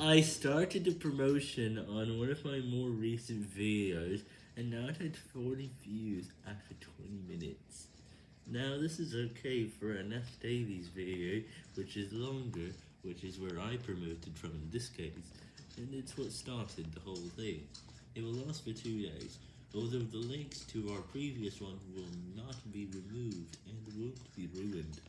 I started the promotion on one of my more recent videos, and now it had 40 views after 20 minutes. Now this is okay for an F Davies video, which is longer, which is where I promoted from in this case, and it's what started the whole thing. It will last for two days, although the links to our previous one will not be removed and won't be ruined.